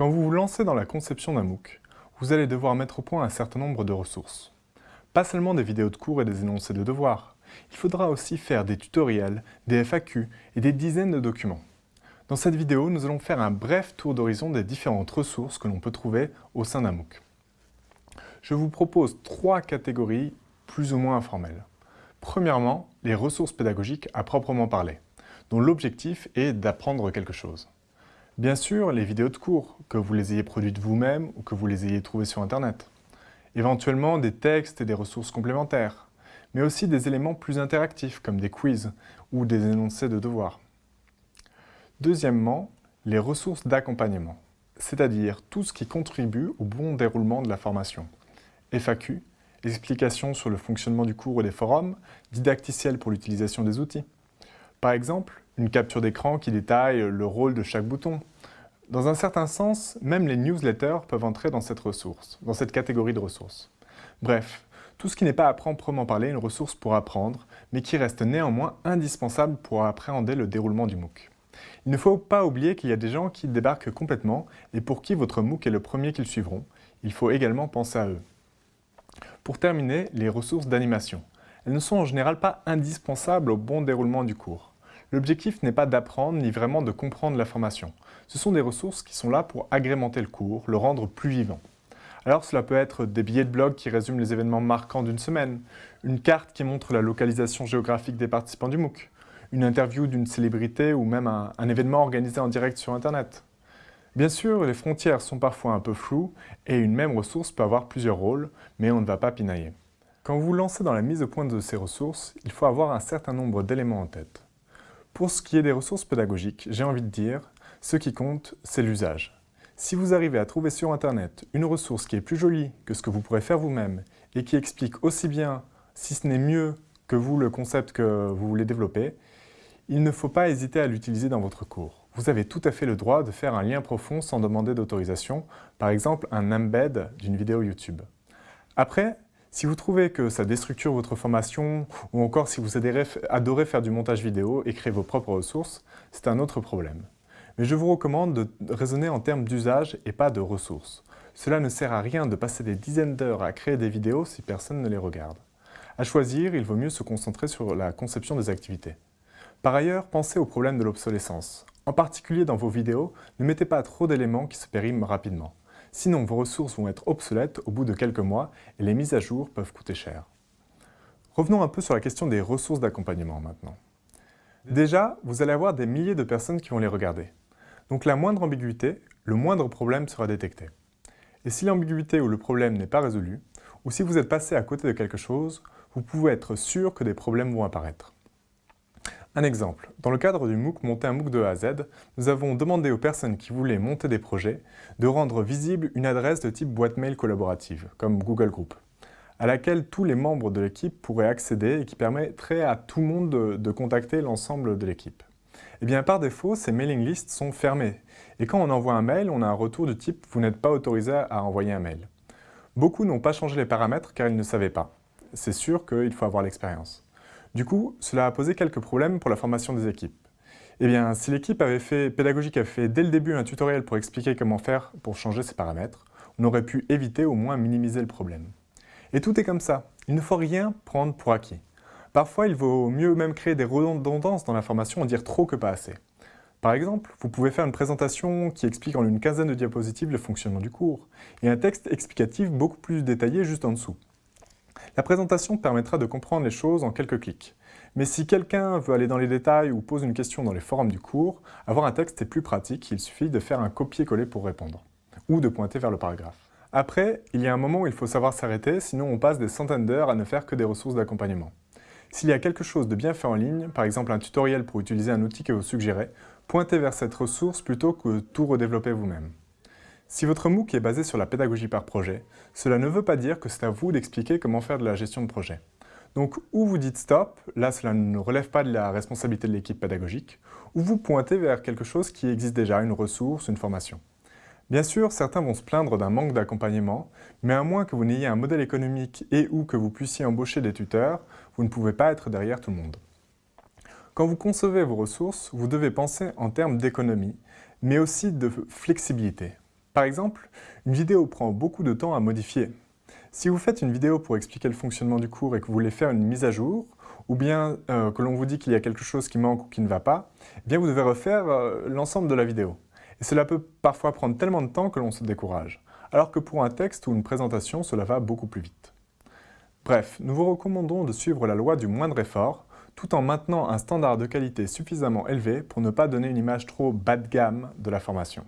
Quand vous vous lancez dans la conception d'un MOOC, vous allez devoir mettre au point un certain nombre de ressources. Pas seulement des vidéos de cours et des énoncés de devoirs, il faudra aussi faire des tutoriels, des FAQ et des dizaines de documents. Dans cette vidéo, nous allons faire un bref tour d'horizon des différentes ressources que l'on peut trouver au sein d'un MOOC. Je vous propose trois catégories plus ou moins informelles. Premièrement, les ressources pédagogiques à proprement parler, dont l'objectif est d'apprendre quelque chose. Bien sûr, les vidéos de cours, que vous les ayez produites vous-même ou que vous les ayez trouvées sur Internet. Éventuellement des textes et des ressources complémentaires, mais aussi des éléments plus interactifs comme des quiz ou des énoncés de devoirs. Deuxièmement, les ressources d'accompagnement, c'est-à-dire tout ce qui contribue au bon déroulement de la formation. FAQ, explications sur le fonctionnement du cours et des forums, didacticiels pour l'utilisation des outils. Par exemple, une capture d'écran qui détaille le rôle de chaque bouton. Dans un certain sens, même les newsletters peuvent entrer dans cette ressource, dans cette catégorie de ressources. Bref, tout ce qui n'est pas à proprement parler une ressource pour apprendre, mais qui reste néanmoins indispensable pour appréhender le déroulement du MOOC. Il ne faut pas oublier qu'il y a des gens qui débarquent complètement et pour qui votre MOOC est le premier qu'ils suivront. Il faut également penser à eux. Pour terminer, les ressources d'animation. Elles ne sont en général pas indispensables au bon déroulement du cours. L'objectif n'est pas d'apprendre ni vraiment de comprendre la formation. Ce sont des ressources qui sont là pour agrémenter le cours, le rendre plus vivant. Alors cela peut être des billets de blog qui résument les événements marquants d'une semaine, une carte qui montre la localisation géographique des participants du MOOC, une interview d'une célébrité ou même un, événement organisé en direct sur Internet. Bien sûr, les frontières sont parfois un peu floues et une même ressource peut avoir plusieurs rôles, mais on ne va pas pinailler. Quand vous vous lancez dans la mise au point de ces ressources, il faut avoir un certain nombre d'éléments en tête. Pour ce qui est des ressources pédagogiques, j'ai envie de dire, ce qui compte, c'est l'usage. Si vous arrivez à trouver sur Internet une ressource qui est plus jolie que ce que vous pourrez faire vous-même et qui explique aussi bien, si ce n'est mieux que vous, le concept que vous voulez développer, il ne faut pas hésiter à l'utiliser dans votre cours. Vous avez tout à fait le droit de faire un lien profond sans demander d'autorisation, par exemple un embed d'une vidéo YouTube. Après, si vous trouvez que ça déstructure votre formation, ou encore si vous adorez faire du montage vidéo et créer vos propres ressources, c'est un autre problème. Mais je vous recommande de raisonner en termes d'usage et pas de ressources. Cela ne sert à rien de passer des dizaines d'heures à créer des vidéos si personne ne les regarde. À choisir, il vaut mieux se concentrer sur la conception des activités. Par ailleurs, pensez au problème de l'obsolescence. En particulier dans vos vidéos, ne mettez pas trop d'éléments qui se périment rapidement. Sinon, vos ressources vont être obsolètes au bout de quelques mois et les mises à jour peuvent coûter cher. Revenons un peu sur la question des ressources d'accompagnement maintenant. Déjà, vous allez avoir des milliers de personnes qui vont les regarder. Donc la moindre ambiguïté, le moindre problème sera détecté. Et si l'ambiguïté ou le problème n'est pas résolu, ou si vous êtes passé à côté de quelque chose, vous pouvez être sûr que des problèmes vont apparaître. Un exemple, dans le cadre du MOOC Monter un MOOC de A à Z, nous avons demandé aux personnes qui voulaient monter des projets de rendre visible une adresse de type boîte mail collaborative, comme Google Group, à laquelle tous les membres de l'équipe pourraient accéder et qui permettrait à tout le monde de, contacter l'ensemble de l'équipe. Eh bien, par défaut, ces mailing lists sont fermées. Et quand on envoie un mail, on a un retour du type « Vous n'êtes pas autorisé à envoyer un mail ». Beaucoup n'ont pas changé les paramètres car ils ne savaient pas. C'est sûr qu'il faut avoir l'expérience. Du coup, cela a posé quelques problèmes pour la formation des équipes. Eh bien, si l'équipe avait fait, pédagogique avait fait dès le début un tutoriel pour expliquer comment faire pour changer ces paramètres, on aurait pu éviter au moins minimiser le problème. Et tout est comme ça, il ne faut rien prendre pour acquis. Parfois, il vaut mieux même créer des redondances dans la formation en dire trop que pas assez. Par exemple, vous pouvez faire une présentation qui explique en une quinzaine de diapositives le fonctionnement du cours, et un texte explicatif beaucoup plus détaillé juste en dessous. La présentation permettra de comprendre les choses en quelques clics. Mais si quelqu'un veut aller dans les détails ou pose une question dans les forums du cours, avoir un texte est plus pratique, il suffit de faire un copier-coller pour répondre, ou de pointer vers le paragraphe. Après, il y a un moment où il faut savoir s'arrêter, sinon on passe des centaines d'heures à ne faire que des ressources d'accompagnement. S'il y a quelque chose de bien fait en ligne, par exemple un tutoriel pour utiliser un outil que vous suggérez, pointez vers cette ressource plutôt que tout redévelopper vous-même. Si votre MOOC est basé sur la pédagogie par projet, cela ne veut pas dire que c'est à vous d'expliquer comment faire de la gestion de projet. Donc, ou vous dites stop, là cela ne relève pas de la responsabilité de l'équipe pédagogique, ou vous pointez vers quelque chose qui existe déjà, une ressource, une formation. Bien sûr, certains vont se plaindre d'un manque d'accompagnement, mais à moins que vous n'ayez un modèle économique et ou que vous puissiez embaucher des tuteurs, vous ne pouvez pas être derrière tout le monde. Quand vous concevez vos ressources, vous devez penser en termes d'économie, mais aussi de flexibilité. Par exemple, une vidéo prend beaucoup de temps à modifier. Si vous faites une vidéo pour expliquer le fonctionnement du cours et que vous voulez faire une mise à jour, ou bien euh, que l'on vous dit qu'il y a quelque chose qui manque ou qui ne va pas, eh bien vous devez refaire euh, l'ensemble de la vidéo. Et cela peut parfois prendre tellement de temps que l'on se décourage, alors que pour un texte ou une présentation, cela va beaucoup plus vite. Bref, nous vous recommandons de suivre la loi du moindre effort, tout en maintenant un standard de qualité suffisamment élevé pour ne pas donner une image trop bas de gamme de la formation.